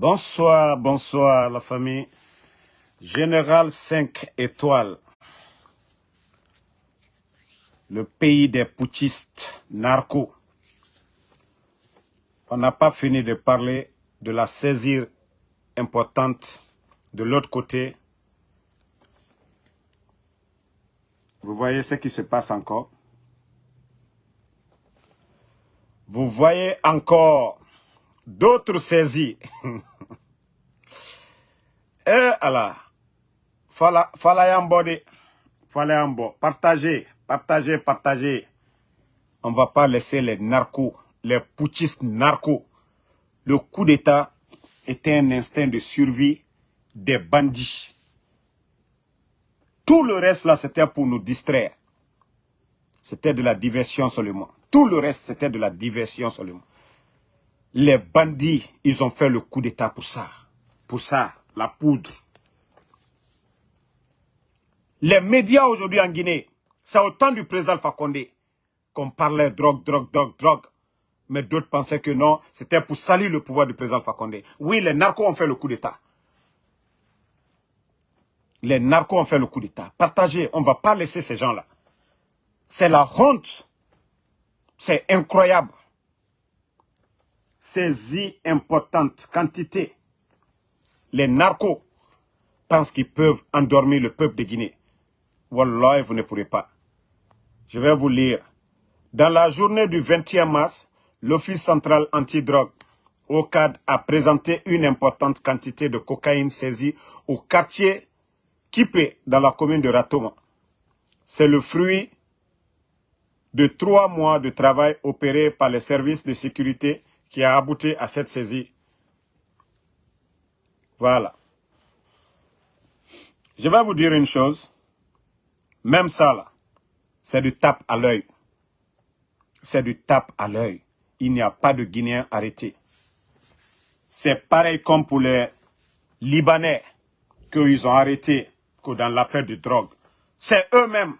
Bonsoir, bonsoir la famille. Général 5 étoiles. Le pays des putschistes narcos. On n'a pas fini de parler de la saisie importante de l'autre côté. Vous voyez ce qui se passe encore? Vous voyez encore d'autres saisies. Eh Allah, fala, fala yambode, fala partagez, partagez, partagez. On ne va pas laisser les narcos, les putschistes narcos. Le coup d'État était un instinct de survie des bandits. Tout le reste là, c'était pour nous distraire. C'était de la diversion seulement. Tout le reste, c'était de la diversion seulement. Les bandits, ils ont fait le coup d'État pour ça. Pour ça, la poudre. Les médias aujourd'hui en Guinée, c'est au temps du président Fakonde qu'on parlait drogue, drogue, drogue, drogue. Mais d'autres pensaient que non, c'était pour salir le pouvoir du président Fakonde. Oui, les narcos ont fait le coup d'État. Les narcos ont fait le coup d'État. Partagez, on ne va pas laisser ces gens-là. C'est la honte. C'est incroyable. Saisie importante quantité. Les narcos pensent qu'ils peuvent endormir le peuple de Guinée. Wallah, vous ne pourrez pas. Je vais vous lire. Dans la journée du 21 mars, l'Office central antidrogue OCAD a présenté une importante quantité de cocaïne saisie au quartier Kipé dans la commune de Ratoma. C'est le fruit de trois mois de travail opéré par les services de sécurité qui a abouti à cette saisie. Voilà. Je vais vous dire une chose. Même ça, là, c'est du tape à l'œil. C'est du tape à l'œil. Il n'y a pas de Guinéens arrêtés. C'est pareil comme pour les Libanais qu'ils ont arrêtés que dans l'affaire du drogue. C'est eux-mêmes.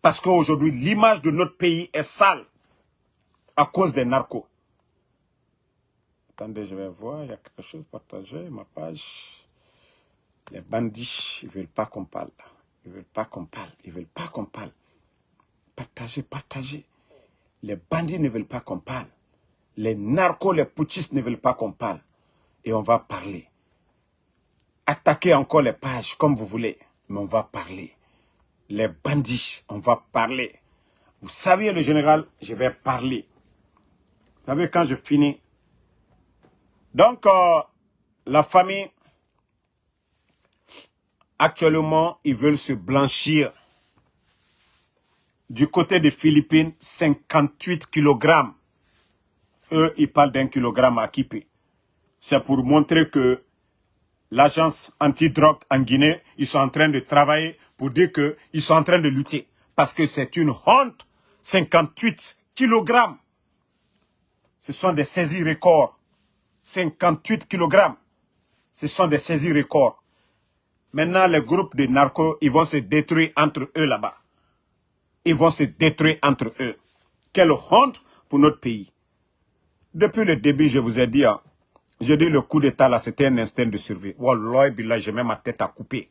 Parce qu'aujourd'hui, l'image de notre pays est sale à cause des narcos. Attendez, je vais voir, il y a quelque chose partagé, ma page. Les bandits, ils ne veulent pas qu'on parle. Ils ne veulent pas qu'on parle. Ils ne veulent pas qu'on parle. Partagez, partagez. Les bandits ne veulent pas qu'on parle. Les narcos, les putschistes ne veulent pas qu'on parle. Et on va parler. Attaquez encore les pages comme vous voulez. Mais on va parler. Les bandits, on va parler. Vous savez, le général, je vais parler. Vous savez, quand je finis. Donc, euh, la famille, actuellement, ils veulent se blanchir. Du côté des Philippines, 58 kg. Eux, ils parlent d'un kilogramme à Kipi. C'est pour montrer que l'agence anti-drogue en Guinée, ils sont en train de travailler pour dire qu'ils sont en train de lutter. Parce que c'est une honte. 58 kg. Ce sont des saisies records. 58 kg. Ce sont des saisies records. Maintenant, les groupes de narcos, ils vont se détruire entre eux là-bas. Ils vont se détruire entre eux. Quelle honte pour notre pays. Depuis le début, je vous ai dit, hein, je dis le coup d'état là, c'était un instinct de survie. Wallah, billah, j'ai même ma tête à couper.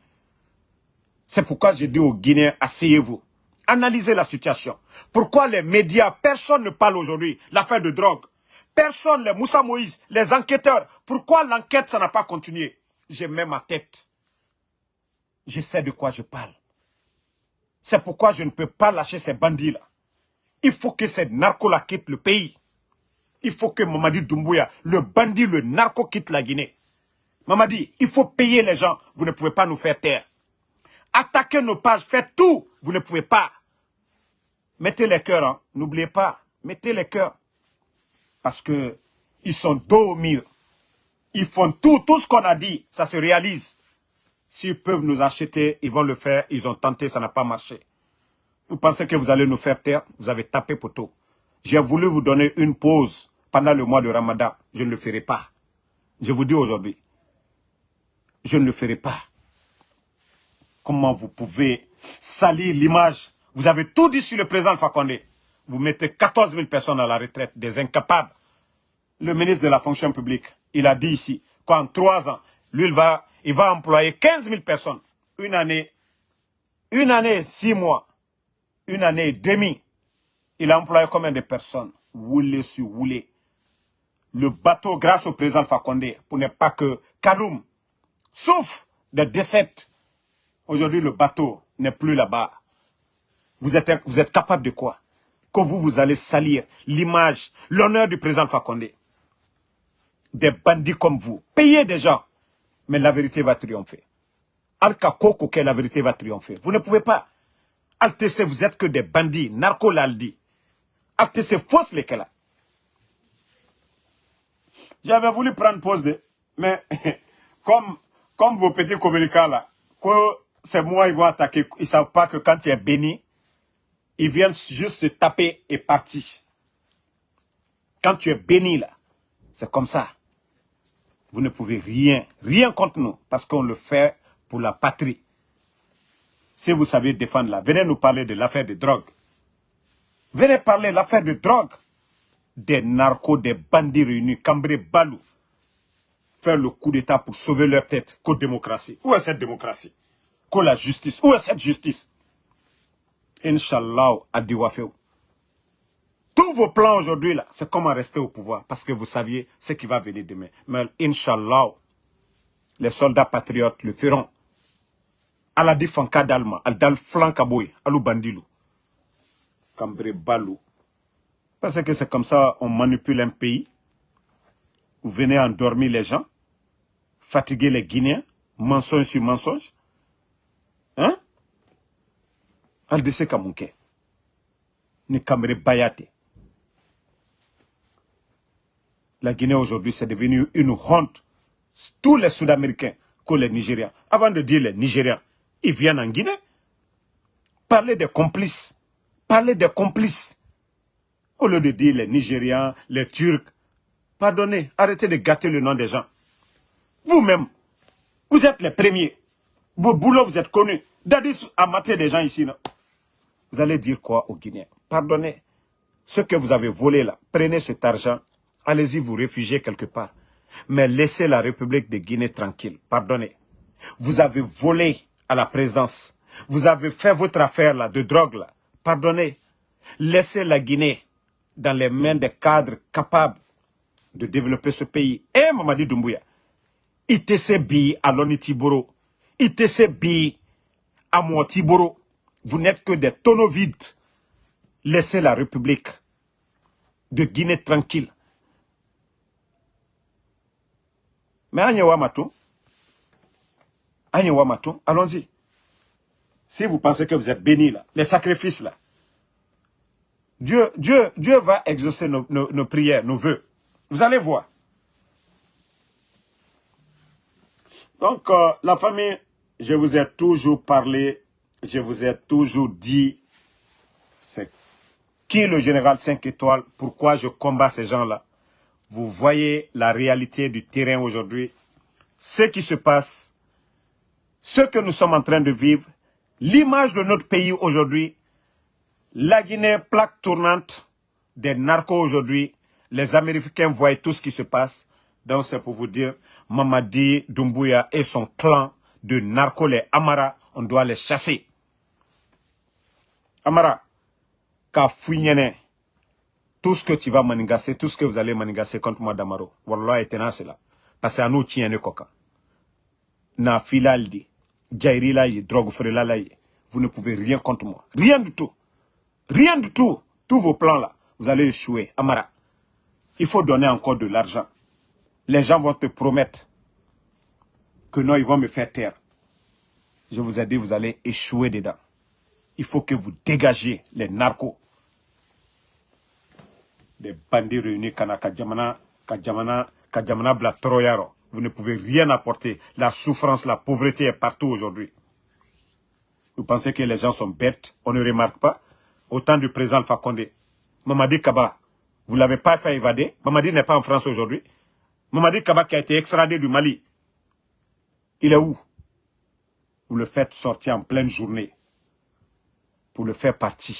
C'est pourquoi je dis aux Guinéens, asseyez-vous. Analysez la situation. Pourquoi les médias, personne ne parle aujourd'hui l'affaire de drogue. Personne, les Moussa Moïse, les enquêteurs. Pourquoi l'enquête, ça n'a pas continué? J'ai même ma tête. Je sais de quoi je parle. C'est pourquoi je ne peux pas lâcher ces bandits-là. Il faut que ces narcos-là quittent le pays. Il faut que Mamadi Doumbouya, le bandit, le narco, quitte la Guinée. Mamadi, il faut payer les gens. Vous ne pouvez pas nous faire taire. Attaquez nos pages, faites tout. Vous ne pouvez pas. Mettez les cœurs, hein. n'oubliez pas. Mettez les cœurs. Parce que ils sont dos au mur. Ils font tout, tout ce qu'on a dit, ça se réalise. S'ils peuvent nous acheter, ils vont le faire. Ils ont tenté, ça n'a pas marché. Vous pensez que vous allez nous faire taire? Vous avez tapé poteau. J'ai voulu vous donner une pause pendant le mois de Ramadan. Je ne le ferai pas. Je vous dis aujourd'hui. Je ne le ferai pas. Comment vous pouvez salir l'image? Vous avez tout dit sur le président Fakonde. Vous mettez 14 000 personnes à la retraite, des incapables. Le ministre de la fonction publique, il a dit ici, qu'en trois ans, lui, il va, il va employer 15 000 personnes. Une année, une année, six mois, une année et demie. Il a employé combien de personnes? Woulé sur Woulé. Le bateau, grâce au président Fakonde, pour ne pas que Kaloum, sauf des décès. Aujourd'hui, le bateau n'est plus là-bas. Vous êtes, vous êtes capable de quoi? Que vous, vous allez salir l'image, l'honneur du président Fakonde. Des bandits comme vous. Payez des gens. Mais la vérité va triompher. Alka Koko, la vérité va triompher. Vous ne pouvez pas. Altc, vous êtes que des bandits. Narco l'aldi. Altc, fausse les là. J'avais voulu prendre pause de... Mais comme, comme vos petits communicants là, que c'est moi, ils vont attaquer. Ils ne savent pas que quand tu es béni, ils viennent juste te taper et partir. Quand tu es béni là, c'est comme ça. Vous ne pouvez rien, rien contre nous, parce qu'on le fait pour la patrie. Si vous savez défendre là, venez nous parler de l'affaire de drogue. Venez parler de l'affaire de drogue. Des narcos, des bandits réunis, Cambré Balou. Faire le coup d'État pour sauver leur tête. Qu'aux démocratie. Où est cette démocratie? Qu'au la justice. Où est cette justice? Inch'Allah, Adiwafeu. Tous vos plans aujourd'hui, là, c'est comment rester au pouvoir. Parce que vous saviez ce qui va venir demain. Mais Inch'Allah, les soldats patriotes le feront. ala di fanka dalma al dal flanka boy alu bandilu cambré balou parce que c'est comme ça on manipule un pays vous venez endormir les gens fatiguer les Guinéens mensonge sur mensonge hein? Ni cambré bayate la Guinée aujourd'hui c'est devenu une honte tous les Sud-Américains que les Nigériens avant de dire les Nigériens ils viennent en Guinée. Parler des complices. Parler des complices. Au lieu de dire les Nigériens, les Turcs. Pardonnez, arrêtez de gâter le nom des gens. Vous-même, vous êtes les premiers. Vos boulots, vous êtes connus. Dadis a maté des gens ici. Non? Vous allez dire quoi aux Guinéens Pardonnez. Ce que vous avez volé là, prenez cet argent. Allez-y vous réfugier quelque part. Mais laissez la République de Guinée tranquille. Pardonnez. Vous avez volé à la présidence. Vous avez fait votre affaire là, de drogue là. Pardonnez. Laissez la Guinée dans les mains des cadres capables de développer ce pays. Et Mamadi Doumbouya, ITC à Lonitiboro, ITC Bi à Mouatiboro, vous n'êtes que des tonneaux vides. Laissez la République de Guinée tranquille. Mais Agnewa Matou, allons-y. Si vous pensez que vous êtes béni là, les sacrifices là, Dieu, Dieu, Dieu va exaucer nos, prières, nos voeux. Vous allez voir. Donc, euh, la famille, je vous ai toujours parlé, je vous ai toujours dit, c'est qui le général 5 étoiles, pourquoi je combats ces gens-là. Vous voyez la réalité du terrain aujourd'hui, ce qui se passe ce que nous sommes en train de vivre, l'image de notre pays aujourd'hui, la Guinée, plaque tournante des narcos aujourd'hui, les Américains voient tout ce qui se passe. Donc c'est pour vous dire, Mamadi Doumbouya et son clan de narcos, les Amara, on doit les chasser. Amara, ka tout ce que tu vas manigasser, tout ce que vous allez manigasser contre moi d'Amaro. Parce que à nous tient le coca. Na filaldi vous ne pouvez rien contre moi. Rien du tout. Rien du tout. Tous vos plans là, vous allez échouer. Amara, il faut donner encore de l'argent. Les gens vont te promettre que non, ils vont me faire taire. Je vous ai dit, vous allez échouer dedans. Il faut que vous dégagiez les narcos. Des bandits réunis, Kanaka Djamana, Kajamana, Kajamana Bla Troyaro. Vous ne pouvez rien apporter. La souffrance, la pauvreté est partout aujourd'hui. Vous pensez que les gens sont bêtes, on ne remarque pas Autant du président Fakonde. Mamadi Kaba, vous ne l'avez pas fait évader? Mamadi n'est pas en France aujourd'hui. Mamadi Kaba qui a été extradé du Mali. Il est où? Vous le faites sortir en pleine journée pour le faire partir.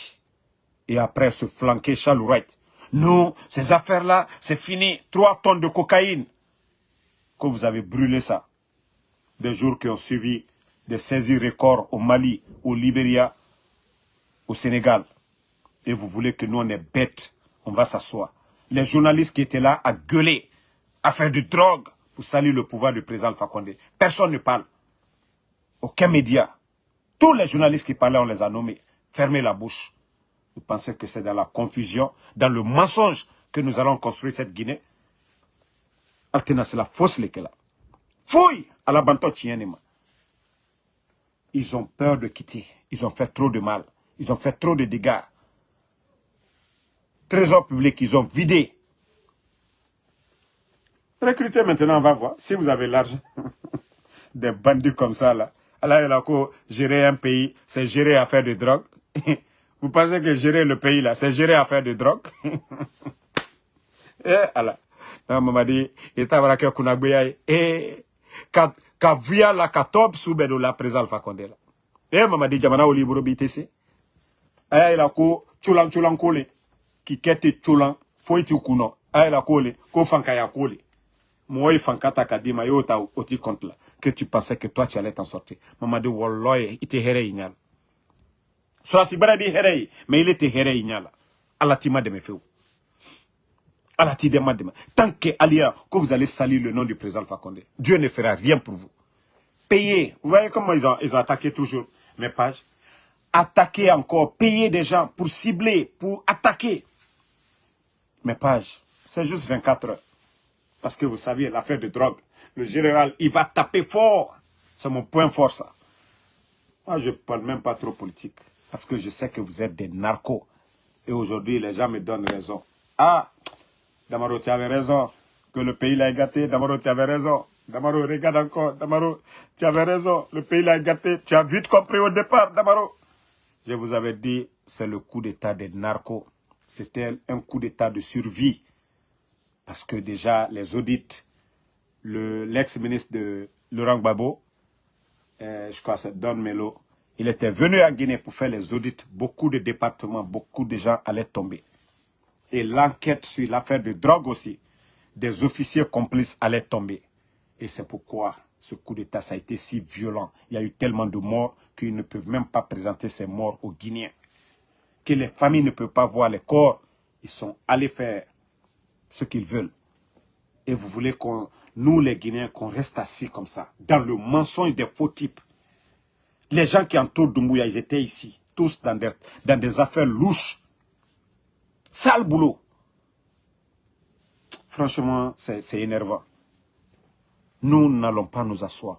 Et après se flanquer Chalourette. Non, ces affaires-là, c'est fini. Trois tonnes de cocaïne. que vous avez brûlé ça. Des jours qui ont suivi des saisies records au Mali, au Libéria, au Sénégal. Et vous voulez que nous, on est bêtes, on va s'asseoir. Les journalistes qui étaient là à gueuler, à faire du drogue pour saluer le pouvoir du président Fakonde. Personne ne parle. Aucun média. Tous les journalistes qui parlaient, on les a nommés. Fermez la bouche. Vous pensez que c'est dans la confusion, dans le mensonge que nous allons construire cette Guinée? Altena, c'est la fausse là. Fouille à la Ils ont peur de quitter. Ils ont fait trop de mal. Ils ont fait trop de dégâts. Trésor public, ils ont vidé. Recrutez maintenant, on va voir. Si vous avez l'argent, des bandits comme ça, là. Alors, il a gérer un pays, c'est gérer affaire de drogue. Vous pensez que gérer le pays, là, c'est gérer affaire de drogue? Eh, alors. Non, baraka kuna gbeya eh, ka, via la ka top sube do la présal fa kondela. Eh, mamadi, jamana oli buro bitese. Aya ila ko, chulan chulan kole, ki kete chulan, foi tu kuno. Aya ila kole, ko fanka ya kole. Moi kadima, yo ta oti compte là, que tu pensais que toi tu allais t'en sortir. Ite here inyal. Soit si baradi here, mais il était here inyala. Allah tima de me feu. Tant que Alia, que vous allez salir le nom du président Fakonde, Dieu ne fera rien pour vous. Payez. Vous voyez comment ils ont, ils ont attaqué toujours mes pages? Attaquer encore, payer des gens pour cibler, pour attaquer mes pages. C'est juste 24 heures. Parce que vous savez, l'affaire de drogue, le général, il va taper fort. C'est mon point fort, ça. Moi, je parle même pas trop politique. Parce que je sais que vous êtes des narcos. Et aujourd'hui, les gens me donnent raison. Ah, Damaro, tu avais raison. Que le pays l'a gâté. Damaro, tu avais raison. Damaro, regarde encore. Damaro, tu avais raison. Le pays l'a gâté. Tu as vite compris au départ, Damaro. Je vous avais dit, c'est le coup d'état des narcos. C'était un coup d'état de survie. Parce que déjà, les audits, l'ex-ministre de Laurent Gbagbo, euh, je crois que c'est Don Melo, il était venu à Guinée pour faire les audits. Beaucoup de départements, beaucoup de gens allaient tomber et l'enquête sur l'affaire de drogue aussi, des officiers complices allaient tomber. Et c'est pourquoi ce coup d'État a été si violent. Il y a eu tellement de morts qu'ils ne peuvent même pas présenter ces morts aux Guinéens. Que les familles ne peuvent pas voir les corps. Ils sont allés faire ce qu'ils veulent. Et vous voulez qu'on, nous les Guinéens, qu'on reste assis comme ça, dans le mensonge des faux types. Les gens qui entourent Doumbouya, ils étaient ici, tous dans des affaires louches. Sale boulot. Franchement, c'est énervant. Nous n'allons pas nous asseoir.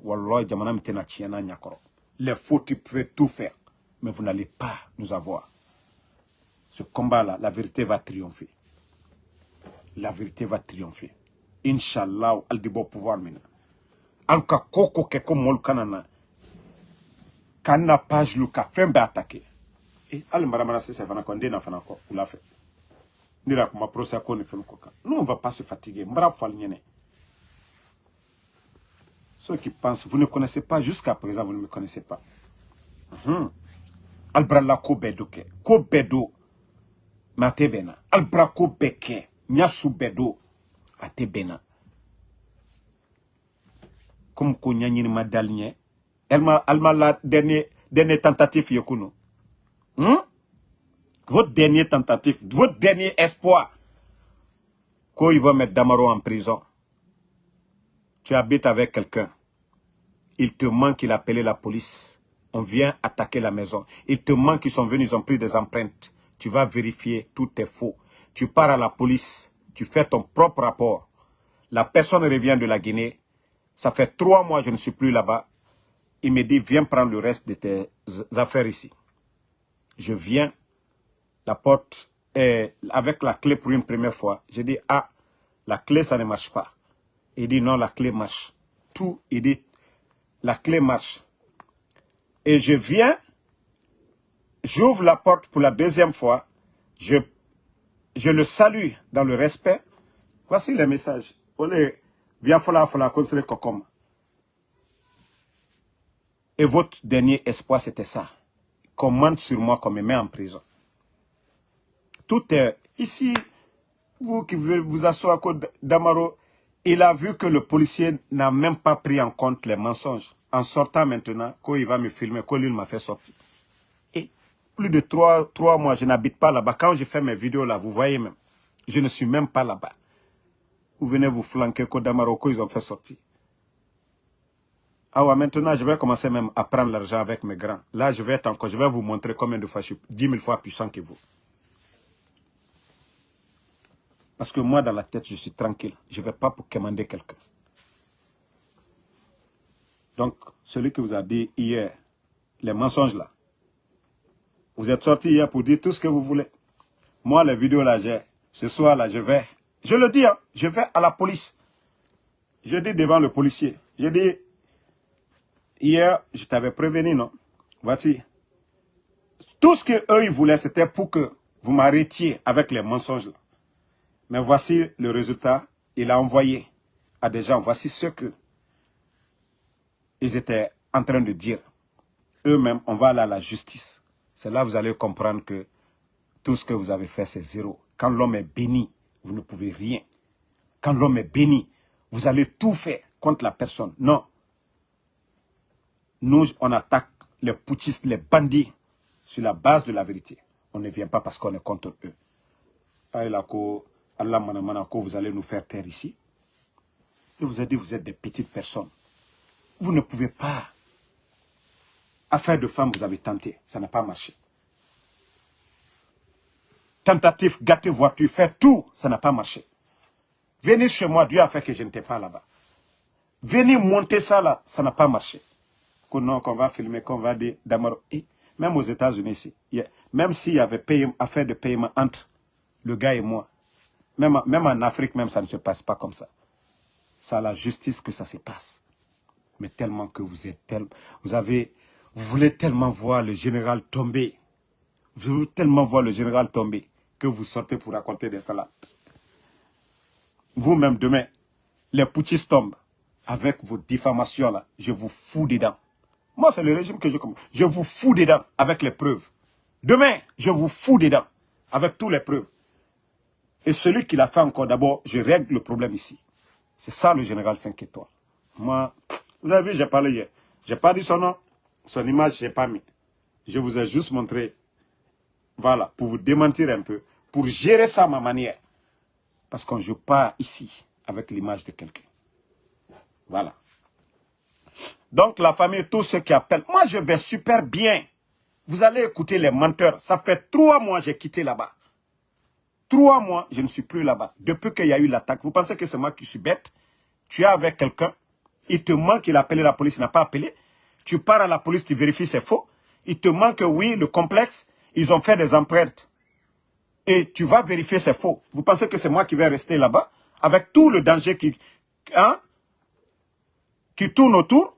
Les faux types peuvent tout faire. Mais vous n'allez pas nous avoir. Ce combat-là, la vérité va triompher. La vérité va triompher. Inch'Allah, al pouvoir maintenant. Alka koko keko. Kana page luka fembe attaqué. Et al maramara se se fana ko ndena fana ko ula fait nira kuma procès ko ni fɛn ko nous on va pas se fatiguer. Mbara fal nyene ceux qui pensent vous ne connaissez pas jusqu'à présent vous ne me connaissez pas. Mhm. Albrala ko bedo ke ko bedo mate bena albra ko beke nyasu bedo ate bena comme ko nyanyini ma dalnye alma la dernier dernier tentative yokuno hmm? Votre dernier tentative, votre dernier espoir, qu'il va mettre Damaro en prison. Tu habites avec quelqu'un. Il te manque, il a appelé la police. On vient attaquer la maison. Il te manque, ils sont venus, ils ont pris des empreintes. Tu vas vérifier, tout est faux. Tu pars à la police, tu fais ton propre rapport. La personne revient de la Guinée. Ça fait trois mois, je ne suis plus là-bas. Il me dit, viens prendre le reste de tes affaires ici. Je viens, la porte est avec la clé pour une première fois. J'ai dit, ah, la clé, ça ne marche pas. Il dit, non, la clé marche. Tout, il dit, la clé marche. Et je viens, j'ouvre la porte pour la deuxième fois, je, je le salue dans le respect. Voici le message. Et votre dernier espoir, c'était ça. Commande sur moi qu'on me met en prison. Tout est ici. Vous qui vous asseoir à côté d'Amaro, il a vu que le policier n'a même pas pris en compte les mensonges. En sortant maintenant, quand il va me filmer, quand lui m'a fait sortir. Et plus de trois, trois mois, je n'habite pas là-bas. Quand je fais mes vidéos là, vous voyez même, je ne suis même pas là-bas. Vous venez vous flanquer, Kodamaro, ils ont fait sortir. Ah ouais, maintenant, je vais commencer même à prendre l'argent avec mes grands. Là, je vais être encore, je vais vous montrer combien de fois je suis 10 000 fois puissant que vous. Parce que moi, dans la tête, je suis tranquille. Je ne vais pas pour commander quelqu'un. Donc, celui qui vous a dit hier, les mensonges là, vous êtes sorti hier pour dire tout ce que vous voulez. Moi, les vidéos là, j'ai, ce soir là, je vais, je le dis, hein, je vais à la police. Je dis devant le policier, je dis, hier, je t'avais prévenu, non? Voici. Tout ce qu'eux, ils voulaient, c'était pour que vous m'arrêtiez avec les mensonges. Mais voici le résultat. Il a envoyé à des gens, voici ce que ils étaient en train de dire. Eux-mêmes, on va aller à la justice. C'est là que vous allez comprendre que tout ce que vous avez fait, c'est zéro. Quand l'homme est béni, vous ne pouvez rien. Quand l'homme est béni, vous allez tout faire contre la personne. Non. Nous, on attaque les poutistes, les bandits, sur la base de la vérité. On ne vient pas parce qu'on est contre eux. Allah manamana vous allez nous faire taire ici. Je vous ai dit, vous êtes des petites personnes. Vous ne pouvez pas. Affaire de femme, vous avez tenté. Ça n'a pas marché. Tentative, gâter voiture, faire tout, ça n'a pas marché. Venez chez moi, Dieu a fait que je n'étais pas là-bas. Venez monter ça là, ça n'a pas marché. Qu'on va filmer, qu'on va dire, même aux États-Unis même s'il y avait affaire de paiement entre le gars et moi, même, en Afrique, même, ça ne se passe pas comme ça. C'est à la justice que ça se passe. Mais tellement que vous êtes tellement... Vous avez... Vous voulez tellement voir le général tomber. Vous voulez tellement voir le général tomber que vous sortez pour raconter des salades. Vous-même, demain, les poutistes tombent avec vos diffamations là. Je vous fous dedans. Moi, c'est le régime que je. Je vous fous dedans avec les preuves. Demain, je vous fous dedans avec toutes les preuves. Et celui qui l'a fait encore, d'abord, je règle le problème ici. C'est ça le général 5 étoiles. Moi, vous avez vu, j'ai parlé hier. Je n'ai pas dit son nom, son image, je n'ai pas mis. Je vous ai juste montré, voilà, pour vous démentir un peu, pour gérer ça à ma manière. Parce qu'on ne joue pas ici avec l'image de quelqu'un. Voilà. Donc la famille, tous ceux qui appellent, moi je vais super bien. Vous allez écouter les menteurs. Ça fait trois mois que j'ai quitté là-bas. Trois mois, je ne suis plus là-bas. Depuis qu'il y a eu l'attaque, vous pensez que c'est moi qui suis bête? Tu es avec quelqu'un, il te manque, il a appelé la police, il n'a pas appelé. Tu pars à la police, tu vérifies, c'est faux. Il te manque, oui, le complexe, ils ont fait des empreintes. Et tu vas vérifier, c'est faux. Vous pensez que c'est moi qui vais rester là-bas avec tout le danger qui, hein, qui tourne autour?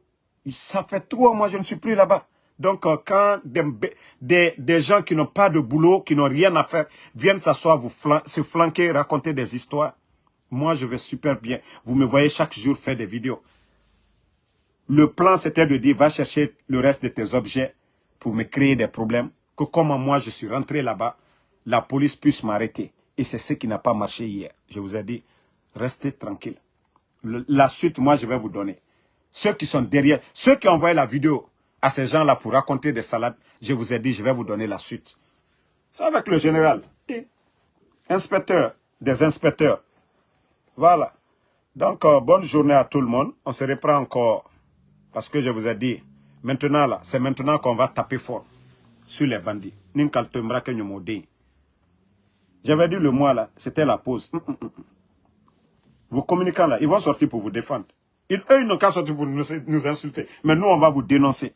Ça fait trois mois, je ne suis plus là-bas. Donc, euh, quand des, des, gens qui n'ont pas de boulot, qui n'ont rien à faire, viennent s'asseoir, se flanquer, raconter des histoires, moi, je vais super bien. Vous me voyez chaque jour faire des vidéos. Le plan, c'était de dire, va chercher le reste de tes objets pour me créer des problèmes. Que comme moi, je suis rentré là-bas, la police puisse m'arrêter. Et c'est ce qui n'a pas marché hier. Je vous ai dit, restez tranquille. la suite, moi, je vais vous donner. Ceux qui sont derrière, ceux qui envoyé la vidéo, à ces gens-là pour raconter des salades, je vous ai dit, je vais vous donner la suite. C'est avec le général. Inspecteur, des inspecteurs. Voilà. Donc, euh, bonne journée à tout le monde. On se reprend encore. Parce que je vous ai dit, maintenant là, c'est maintenant qu'on va taper fort sur les bandits. J'avais dit le mois là, c'était la pause. Hum, hum, hum, Vos communicants là, ils vont sortir pour vous défendre. Eux, ils n'ont qu'à sortir pour nous insulter. Mais nous, on va vous dénoncer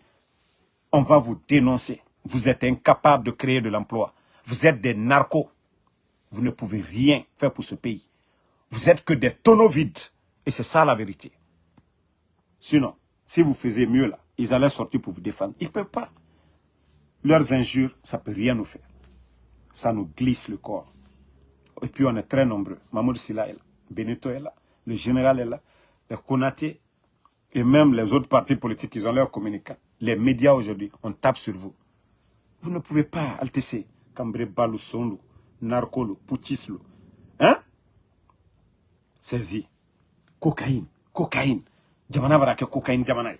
on va vous dénoncer. Vous êtes incapable de créer de l'emploi. Vous êtes des narcos. Vous ne pouvez rien faire pour ce pays. Vous êtes que des tonneaux vides. Et c'est ça la vérité. Sinon, si vous faisiez mieux là, ils allaient sortir pour vous défendre. Ils ne peuvent pas. Leurs injures, ça ne peut rien nous faire. Ça nous glisse le corps. Et puis on est très nombreux. Mahmoud Silla est là. Benito est là. Le général est là. Le Konaté. Et même les autres partis politiques, ils ont leurs communicants les médias aujourd'hui, on tape sur vous. Vous ne pouvez pas, Altessé, Cambré Balou Narcolo, Poutislo. Hein? Saisi. cocaïne cocaïne jamana bara kɛ cocaïne jamana ye